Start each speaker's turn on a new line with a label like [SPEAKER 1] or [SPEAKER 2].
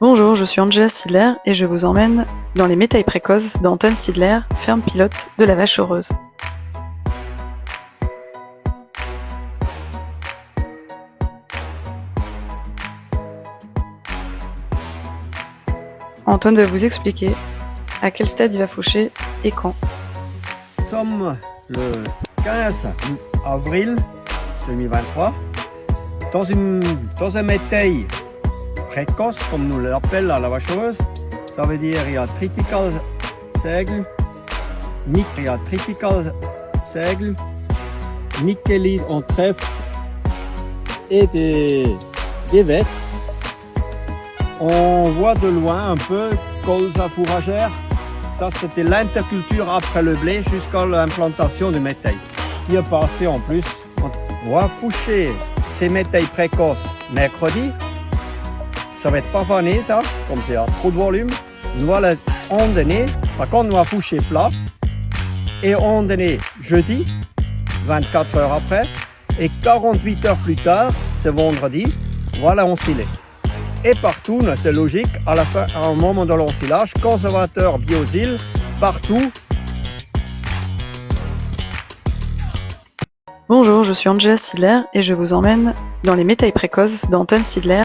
[SPEAKER 1] Bonjour, je suis Angela Sidler et je vous emmène dans les métailles précoces d'Anton Sidler, ferme pilote de la Vache Heureuse. Anton va vous expliquer à quel stade il va faucher et quand.
[SPEAKER 2] Nous le 15 avril 2023 dans, dans un métail précoce, comme nous l'appelle la vache heureuse. Ça veut dire il y a critical seigle, il y seigle, nickelide en trèfle et des, des. On voit de loin un peu colza fourragère. Ça, c'était l'interculture après le blé jusqu'à l'implantation du métail. Qui est passé en plus. On va foucher ces métailles précoces mercredi. Ça va être pas fané, ça, comme c'est trop de volume. Nous va donner, par contre, nous va foucher plat. Et on donner jeudi, 24 heures après. Et 48 heures plus tard, c'est vendredi, voilà ensilé. Et partout, c'est logique, à la fin, à un moment de l'ensilage, conservateur biosile, partout.
[SPEAKER 1] Bonjour, je suis Angela Sidler et je vous emmène dans les métailles précoces d'Anton Sidler.